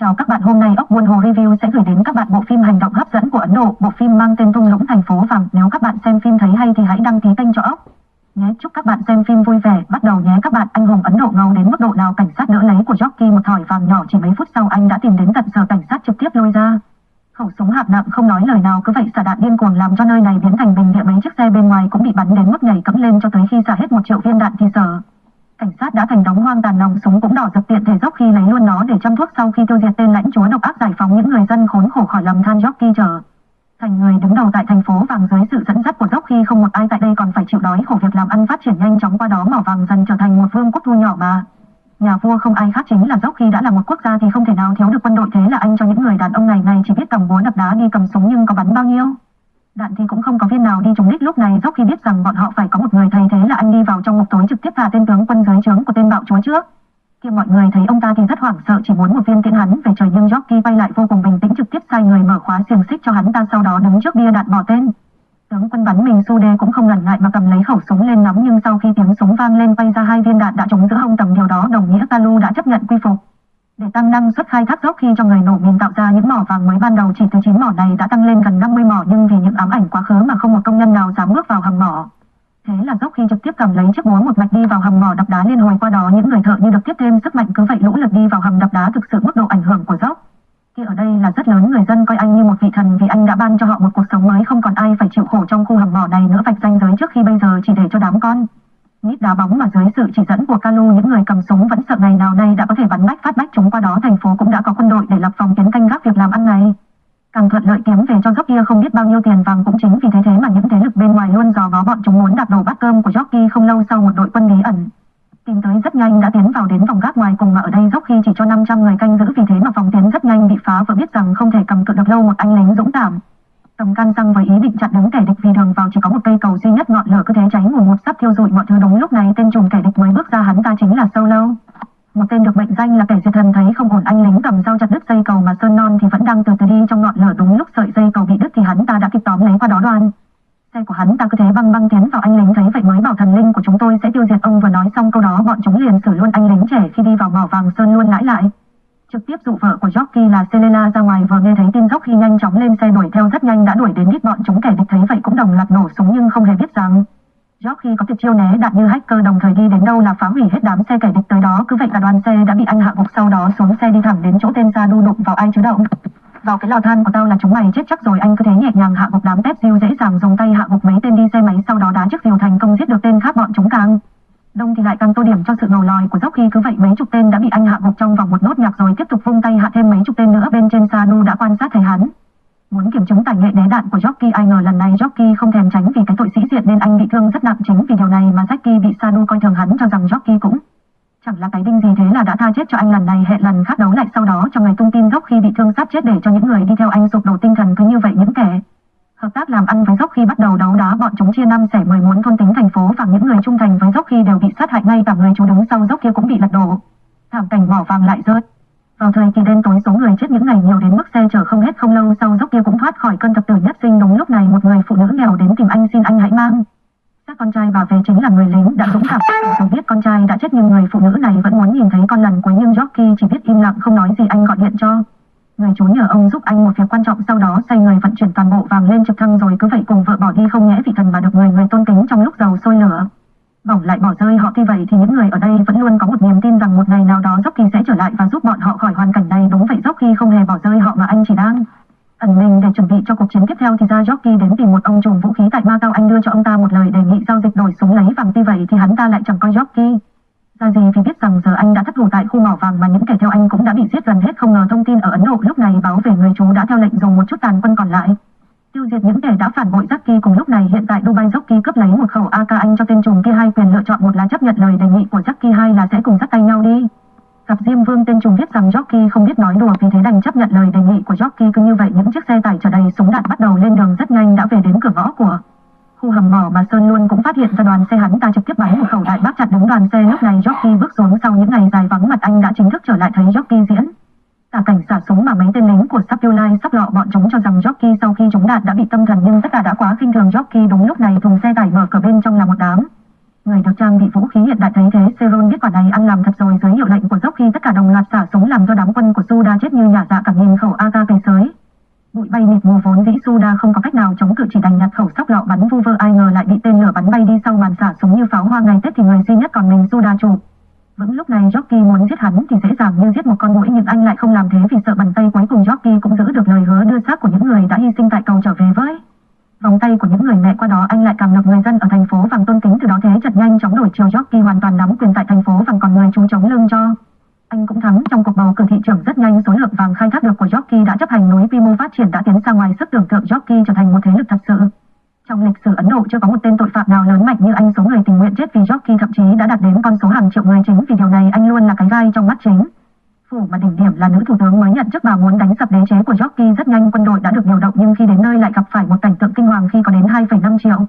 Chào các bạn, hôm nay ốc buôn hồ review sẽ gửi đến các bạn bộ phim hành động hấp dẫn của Ấn Độ, bộ phim mang tên Thung lũng thành phố vàng. Nếu các bạn xem phim thấy hay thì hãy đăng ký kênh cho ốc. Nhé, chúc các bạn xem phim vui vẻ. Bắt đầu nhé các bạn, anh hùng Ấn Độ ngầu đến mức độ nào cảnh sát đỡ lấy của Jockey một thỏi vàng nhỏ chỉ mấy phút sau anh đã tìm đến tận sở cảnh sát trực tiếp lôi ra. Khẩu súng hạt nặng không nói lời nào cứ vậy xả đạn điên cuồng làm cho nơi này biến thành bình địa mấy chiếc xe bên ngoài cũng bị bắn đến mức nhảy cẫng lên cho tới khi xả hết một triệu viên đạn thì sở. Cảnh sát đã thành đống hoang tàn nòng súng cũng đỏ dập tiện thể dốc khi lấy luôn nó để chăm thuốc sau khi tiêu diệt tên lãnh chúa độc ác giải phóng những người dân khốn khổ khỏi lầm than jockey chờ. Thành người đứng đầu tại thành phố vàng dưới sự dẫn dắt của dốc khi không một ai tại đây còn phải chịu đói khổ việc làm ăn phát triển nhanh chóng qua đó mỏ vàng dần trở thành một vương quốc thu nhỏ mà. Nhà vua không ai khác chính là dốc khi đã là một quốc gia thì không thể nào thiếu được quân đội thế là anh cho những người đàn ông này này chỉ biết cầm búa đập đá đi cầm súng nhưng có bắn bao nhiêu. Đạn thì cũng không có viên nào đi trúng đích lúc này dốc khi biết rằng bọn họ phải có một người thay thế là anh đi vào trong ngục tối trực tiếp thả tên tướng quân dưới trướng của tên bạo chúa trước. Khi mọi người thấy ông ta thì rất hoảng sợ, chỉ muốn một viên tiễn hắn về trời nhưng Jockey bay lại vô cùng bình tĩnh trực tiếp sai người mở khóa xiềng xích cho hắn ta sau đó đứng trước bia đạn bỏ tên. Tướng quân bắn mình su đê cũng không ngần ngại mà cầm lấy khẩu súng lên nắm nhưng sau khi tiếng súng vang lên bay ra hai viên đạn đã trúng giữa hông tầm điều đó, đồng nghĩa Kalu đã chấp nhận quy phục. Để tăng năng suất khai thác dốc khi cho người nổ mìn tạo ra những mỏ vàng mới ban đầu chỉ từ 9 mỏ này đã tăng lên gần 50 mỏ, nhưng vì những ám ảnh quá khứ mà không một công nhân nào dám bước vào hầm mỏ. Thế là dốc khi trực tiếp cầm lấy chiếc búa một mạch đi vào hầm mỏ đập đá liên hồi qua đó những người thợ như được tiếp thêm sức mạnh cứ vậy lũ lượt đi vào hầm đập đá thực sự mức độ ảnh hưởng của dốc. Khi ở đây là rất lớn, người dân coi anh như một vị thần vì anh đã ban cho họ một cuộc sống mới không còn ai phải chịu khổ trong khu hầm mỏ này nữa, vạch ranh giới trước khi bây giờ chỉ để cho đám con. Nít đá bóng mà dưới sự chỉ dẫn của Kalu, những người cầm súng vẫn sợ ngày nào đây đã có thể bắn bách phát bách chúng qua đó thành phố cũng đã có quân đội để lập phòng tiến canh gác việc làm ăn này. Càng thuận lợi kiếm về cho Jockey không biết bao nhiêu tiền vàng cũng chính vì thế thế mà những thế lực bên ngoài luôn dò ngó bọn chúng muốn đạp đổ bát cơm của Jockey không lâu sau một đội quân bí ẩn. Tìm tới rất nhanh đã tiến vào đến vòng gác ngoài cùng mà ở đây khi chỉ cho 500 người canh giữ vì thế mà phòng tiến rất nhanh bị phá vừa biết rằng không thể cầm cự được lâu một anh lính dũng cảm. Tầm can răng với ý định chặn đứng kẻ địch vì đường vào chỉ có một cây cầu duy nhất ngọn lửa cứ thế cháy mù một sắp thiêu rụi mọi thứ đúng lúc này tên trùm kẻ địch mới bước ra hắn ta chính là sâu lâu Một tên được mệnh danh là kẻ diệt thần thấy không ổn, anh lính cầm dao chặt đứt dây cầu mà Sơn Non thì vẫn đang từ từ đi trong ngọn lửa đúng lúc sợi dây cầu bị đứt thì hắn ta đã kịp tóm lấy qua đó đoan. Xe của hắn ta cứ thế băng băng tiến vào, anh lính thấy vậy mới bảo thần linh của chúng tôi sẽ tiêu diệt ông vừa nói xong câu đó, bọn chúng liền xử luôn anh lính trẻ khi đi vào mỏ vàng Sơn luôn lãi lại. Trực tiếp dụ vợ của Jockey là Selena ra ngoài, vừa nghe thấy tin Jockey nhanh chóng lên xe đuổi nhanh đã đuổi đến đít bọn chúng kẻ địch thấy vậy cũng đồng loạt nổ súng nhưng không hề biết rằng. Jockey có tuyệt chiêu né đạn như hacker đồng thời đi đến đâu là phá hủy hết đám xe kẻ địch tới đó. Cứ vậy cả đoàn xe đã bị anh hạ gục sau đó xuống xe đi thẳng đến chỗ tên ra đu đụng vào ai chứ động. Vào cái lò than của tao là chúng mày chết chắc rồi, anh cứ thế nhẹ nhàng hạ gục đám tép diêu dễ dàng dùng tay hạ gục mấy tên đi xe máy sau đó đá chiếc diều thành công giết được tên khác bọn chúng càng. Đông thì lại càng tô điểm cho sự ngầu lòi của dốc khi cứ vậy mấy chục tên đã bị anh hạ gục trong vòng một nốt nhạc rồi. Hắn khi cũng chẳng là cái đinh gì thế là đã tha chết cho anh lần này, hẹn lần khác đấu lại sau đó cho ngày tung tin Jockey bị thương sát chết để cho những người đi theo anh sụp đổ tinh thần cứ như vậy những kẻ Hợp tác làm ăn với Dốc khi bắt đầu đấu đá, bọn chúng chia năm xẻ mười muốn thôn tính thành phố và những người trung thành với Dốc khi đều bị sát hại ngay cả người chú đứng sau Dốc kia cũng bị lật đổ. Thảm cảnh mỏ vàng lại rớt Vào thời kỳ đen tối số người chết những ngày nhiều đến mức xe chở không hết không lâu sau Dốc kia cũng thoát khỏi cơn thập tử nhất sinh đúng lúc này một người phụ nữ nghèo đến tìm anh xin anh hãy mang. Con trai bà về chính là người lính đã dũng cảm. Dù biết con trai đã chết, nhưng người phụ nữ này vẫn muốn nhìn thấy con lần cuối nhưng Jockey chỉ biết im lặng, không nói gì, anh gọi điện cho. Người chú nhờ ông giúp anh một việc quan trọng sau đó xoay người vận chuyển toàn bộ vàng lên trực thăng rồi cứ vậy cùng vợ bỏ đi, không nhẽ vị thần mà được người người tôn kính trong lúc dầu sôi lửa. Bỏng lại bỏ rơi họ tuy vậy thì những người ở đây vẫn luôn có một niềm tin rằng một ngày nào đó Jockey sẽ trở lại và giúp bọn họ khỏi hoàn cảnh này đúng vậy Jockey không hề bỏ rơi họ mà anh chỉ đang ẩn mình để chuẩn bị cho cuộc chiến tiếp theo thì ra Jockey đến tìm một ông trùm vũ khí tại Macau anh đưa cho ông ta một lời đề nghị giao dịch đổi súng lấy vàng tuy vậy thì hắn ta lại chẳng coi Jockey ra gì vì biết rằng giờ anh đã thất thủ tại khu mỏ vàng mà những kẻ theo anh cũng đã bị giết gần hết không ngờ thông tin ở Ấn Độ lúc này báo về người chú đã theo lệnh dùng một chút tàn quân còn lại. Tiêu diệt những kẻ đã phản bội Jockey cùng lúc này, hiện tại Dubai Jockey cướp lấy một khẩu AK anh cho tên trùm kia hai quyền lựa chọn một là chấp nhận lời đề nghị của Jockey hai là sẽ cùng dắt tay nhau đi. Gặp Diêm Vương tên trùng viết rằng Jockey không biết nói đùa vì thế đành chấp nhận lời đề nghị của Jockey cứ như vậy những chiếc xe tải chở đầy súng đạn bắt đầu lên đường rất nhanh đã về đến cửa ngõ của Khu hầm mỏ mà Sơn luôn cũng phát hiện ra đoàn xe hắn ta trực tiếp bắn một khẩu đại bác chặt đứng đoàn xe lúc này Jockey bước xuống sau những ngày dài vắng mặt anh đã chính thức trở lại thấy Jockey diễn. Cả cảnh xả súng mà mấy tên lính của Sapulai sắp lọ bọn chúng cho rằng Jockey sau khi chúng đạt đã bị tâm thần nhưng tất cả đã quá khinh thường Jockey đúng lúc này thùng xe tải mở cửa bên trong là một đám. Người được trang bị vũ khí hiện đại thấy thế, Seron biết quả này ăn làm thật rồi dưới hiệu lệnh của dốc khi tất cả đồng loạt xả súng làm cho đám quân của Suda chết như nhả dạ cả nghìn khẩu AK về sới. Bụi bay mịt mù vốn dĩ Suda không có cách nào chống cự chỉ đành nhặt khẩu sóc lọ bắn vu vơ, ai ngờ lại bị tên lửa bắn bay đi sau màn xả súng như pháo hoa ngày Tết thì người duy nhất còn mình Suda chủ. Vững lúc này Jockey muốn giết hắn thì dễ dàng như giết một con mũi nhưng anh lại không làm thế vì sợ bàn tay cuối cùng Jockey cũng giữ được lời hứa đưa xác của những người đã hy sinh tại cầu trở về với. Vòng tay của những người mẹ qua đó, anh lại càng được người dân ở thành phố vàng tôn kính, từ đó thế trận nhanh chóng đổi chiều Jockey hoàn toàn nắm quyền tại thành phố vàng còn người chú chống lưng cho. Anh cũng thắng trong cuộc bầu cử thị trưởng rất nhanh số lượng vàng khai thác được của Jockey đã chấp hành núi quy mô phát triển đã tiến ra ngoài sức tưởng tượng Jockey trở thành một thế lực thật sự. Trong lịch sử Ấn Độ chưa có một tên tội phạm nào lớn mạnh như anh số người tình nguyện chết vì Jockey thậm chí đã đạt đến con số hàng triệu người chính vì điều này anh luôn là cái gai trong mắt chính. Phủ mà đỉnh điểm là nữ thủ tướng mới nhận chức bà muốn đánh sập đế chế của Jockey rất nhanh quân đội đã được điều động nhưng khi đến nơi lại gặp phải một cảnh tượng kinh hoàng khi có đến 2,5 triệu.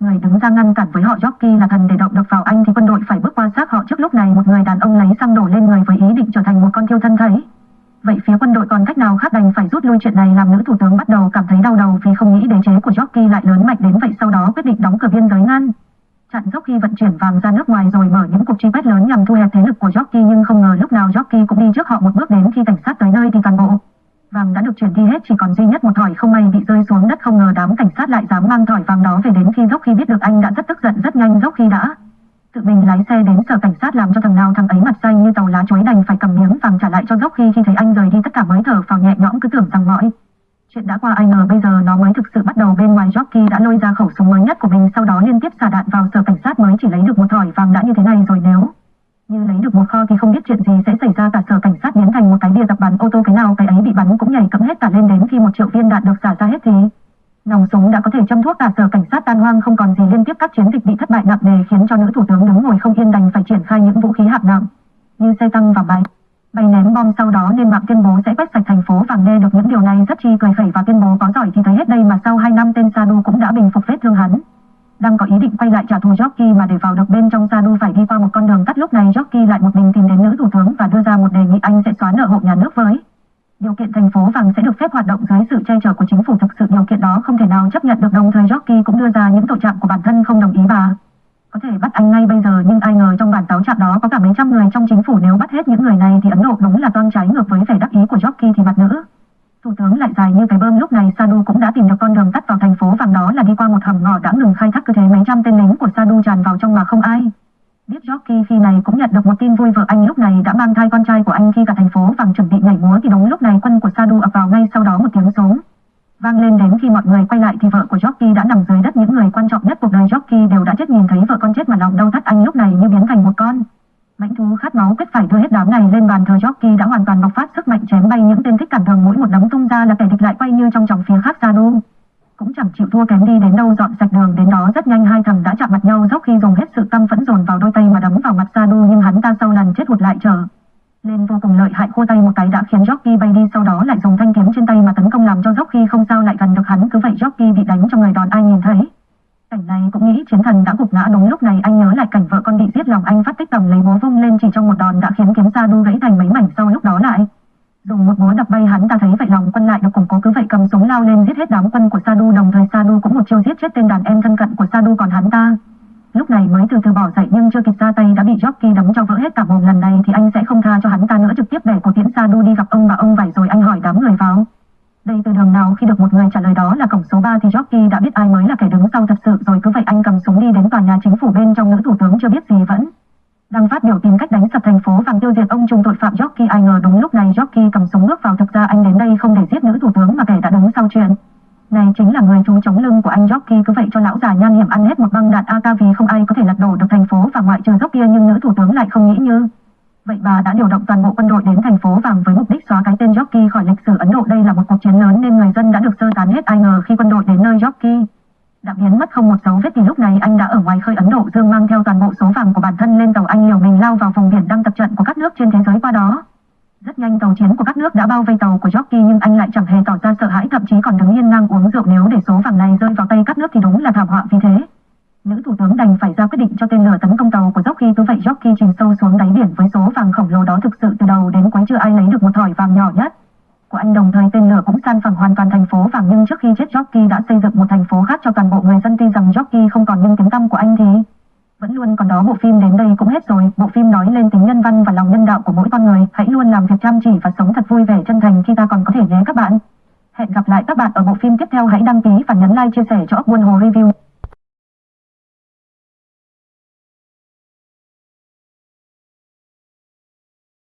Người đứng ra ngăn cản với họ Jockey là thần để động được vào anh thì quân đội phải bước qua xác họ trước lúc này một người đàn ông lấy xăng đổ lên người với ý định trở thành một con thiêu thân thấy. Vậy phía quân đội còn cách nào khác đành phải rút lui chuyện này làm nữ thủ tướng bắt đầu cảm thấy đau đầu vì không nghĩ đế chế của Jockey lại lớn mạnh đến vậy sau đó quyết định đóng cửa biên giới ngăn. Chặn dốc khi vận chuyển vàng ra nước ngoài rồi mở những cuộc truy quét lớn nhằm thu hẹp thế lực của Jockey nhưng không ngờ lúc nào Jockey cũng đi trước họ một bước đến khi cảnh sát tới nơi thì toàn bộ vàng đã được chuyển đi hết, chỉ còn duy nhất một thỏi không may bị rơi xuống đất, không ngờ đám cảnh sát lại dám mang thỏi vàng đó về đến khi dốc khi biết được anh đã rất tức giận, rất nhanh dốc khi đã tự mình lái xe đến sở cảnh sát làm cho thằng nào thằng ấy mặt xanh như tàu lá chuối đành phải cầm miếng vàng trả lại cho dốc khi khi thấy anh rời đi, tất cả mới thở phào nhẹ nhõm, cứ tưởng rằng mọi chuyện đã qua. Ai ngờ bây giờ nó mới thực sự bắt đầu bên ngoài Jockey đã lôi ra khẩu súng mới nhất của mình, sau đó liên tiếp xả đạn vào sở cảnh sát mới chỉ lấy được một thỏi vàng đã như thế này rồi, nếu như lấy được một kho thì không biết chuyện gì sẽ xảy ra cả. Sở cảnh sát biến thành một cái bia tập bắn ô tô cái nào, cái ấy bị bắn cũng nhảy cẫm hết cả lên đến khi một triệu viên đạn được xả ra hết thì. Nòng súng đã có thể châm thuốc cả. Sở cảnh sát tan hoang, không còn gì liên tiếp các chiến dịch bị thất bại nặng nề khiến cho nữ thủ tướng đứng ngồi không yên đành phải triển khai những vũ khí hạng nặng như xe tăng và bay bay ném bom sau đó nên mạng tuyên bố sẽ quét sạch thành phố vàng nghe được những điều này. Rất chi cười khẩy và tuyên bố có giỏi thì thấy hết đây mà sau 2 năm tên Sadu cũng đã bình phục vết thương hắn. Đang có ý định quay lại trả thù Jock thời Jockey cũng đưa ra những tội trạng của bản thân không đồng ý bà. Có thể bắt anh ngay bây giờ, nhưng ai ngờ trong bản cáo trạng đó có cả mấy trăm người trong chính phủ nếu bắt hết những người này thì Ấn Độ đúng là toan trái ngược với vẻ đắc ý của Jockey thì mặt nữ. Thủ tướng lại dài như cái bơm, lúc này Sadu cũng đã tìm được con đường tắt vào thành phố vàng đó là đi qua một hầm ngõ đã ngừng khai thác cứ thế mấy trăm tên lính của Sadu tràn vào trong mà không ai. Biết Jockey khi này cũng nhận được một tin vui vợ anh lúc này đã mang thai con trai của anh khi cả thành phố vàng chuẩn bị nhảy múa thì đúng lúc này quân của Sadu ập vào ngay sau đó một tiếng súng. Vang lên đến khi mọi người quay lại thì vợ của Jockey đã nằm dưới đất. Những người quan trọng nhất cuộc đời Jockey đều đã chết. Nhìn thấy vợ con chết mà lòng đau thắt, anh lúc này như biến thành một con. Mãnh thú khát máu quyết phải đưa hết đám này lên bàn thờ Jockey đã hoàn toàn bộc phát sức mạnh chém bay những tên thích cản đường. Mỗi một đấm tung ra là kẻ địch lại quay như trong trọng phía khác Sadu. Cũng chẳng chịu thua kém đi đến đâu, dọn sạch đường. Đến đó rất nhanh, hai thằng đã chạm mặt nhau. Jockey dùng hết hắn ta. Lúc này mới từ từ bỏ dậy nhưng chưa kịp ra tay đã bị Jockey đấm cho vỡ hết cả mồm lần này thì anh sẽ không tha cho hắn ta nữa, trực tiếp để cổ tiễn Sadu đi gặp ông bà ông vải rồi anh hỏi đám người vào. Đây từ đường nào khi được một người trả lời đó là cổng số 3 thì Jockey đã biết ai mới là kẻ đứng sau thật sự rồi, cứ vậy anh cầm súng đi đến tòa nhà chính phủ bên trong, nữ thủ tướng chưa biết gì vẫn. Đang phát biểu tìm cách đánh sập thành phố vàng tiêu diệt ông trùng tội phạm Jockey ai ngờ đúng lúc này Jockey cầm súng bước vào, thực ra anh đến đây không để giết nữ thủ tướng mà kẻ đã đứng sau chuyện. Này chính là người chú chống lưng của anh Jockey cứ vậy cho lão già nhan hiểm ăn hết một băng đạn AK vì không ai có thể lật đổ được thành phố và ngoại trừ dốc kia nhưng nữ thủ tướng lại không nghĩ như. Vậy bà đã điều động toàn bộ quân đội đến thành phố vàng với mục đích xóa cái tên Jockey khỏi lịch sử Ấn Độ đây là một cuộc chiến lớn nên người dân đã được sơ tán hết ai ngờ khi quân đội đến nơi Jockey đã biến mất không một dấu vết thì lúc này anh đã ở ngoài khơi Ấn Độ, Dương mang theo toàn bộ số vàng của bản thân lên tàu anh liều mình lao vào vùng biển đang tập trận của các nước trên thế giới qua đó. Rất nhanh tàu chiến của các nước đã bao vây tàu của Jockey nhưng anh lại chẳng hề tỏ ra sợ hãi, thậm chí còn đứng yên ngang uống rượu nếu để số vàng này rơi vào tay các nước thì đúng là thảm họa vì thế. Nữ thủ tướng đành phải ra quyết định cho tên lửa tấn công tàu của Jockey cứ vậy Jockey chìm sâu xuống đáy biển với số vàng khổng lồ đó thực sự từ đầu đến cuối chưa ai lấy được một thỏi vàng nhỏ nhất. Của anh đồng thời tên lửa cũng san phẳng hoàn toàn thành phố vàng, nhưng trước khi chết Jockey đã xây dựng một thành phố khác cho toàn bộ người dân tin rằng Jockey không còn nhưng tiếng tăm của anh thì Vẫn luôn còn đó bộ phim đến đây cũng hết rồi. Bộ phim nói lên tính nhân văn và lòng nhân đạo của mỗi con người. Hãy luôn làm việc chăm chỉ và sống thật vui vẻ chân thành khi ta còn có thể nhé các bạn. Hẹn gặp lại các bạn ở bộ phim tiếp theo. Hãy đăng ký và nhấn like, chia sẻ cho ốc buôn hồ review.